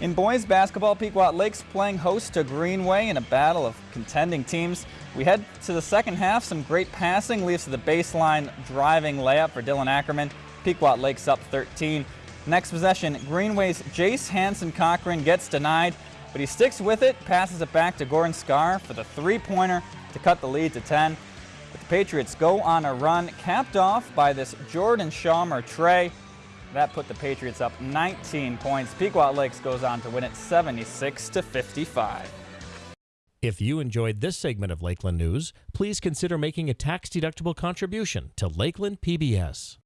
In boys basketball, Pequot Lakes playing host to Greenway in a battle of contending teams. We head to the second half. Some great passing leads to the baseline driving layup for Dylan Ackerman. Pequot Lakes up 13. Next possession, Greenway's Jace Hanson Cochran gets denied, but he sticks with it, passes it back to Gordon Scar for the three-pointer to cut the lead to 10. But the Patriots go on a run, capped off by this Jordan Schaumer tray. That put the Patriots up 19 points. Pequot Lakes goes on to win it 76 to 55. If you enjoyed this segment of Lakeland News, please consider making a tax-deductible contribution to Lakeland PBS.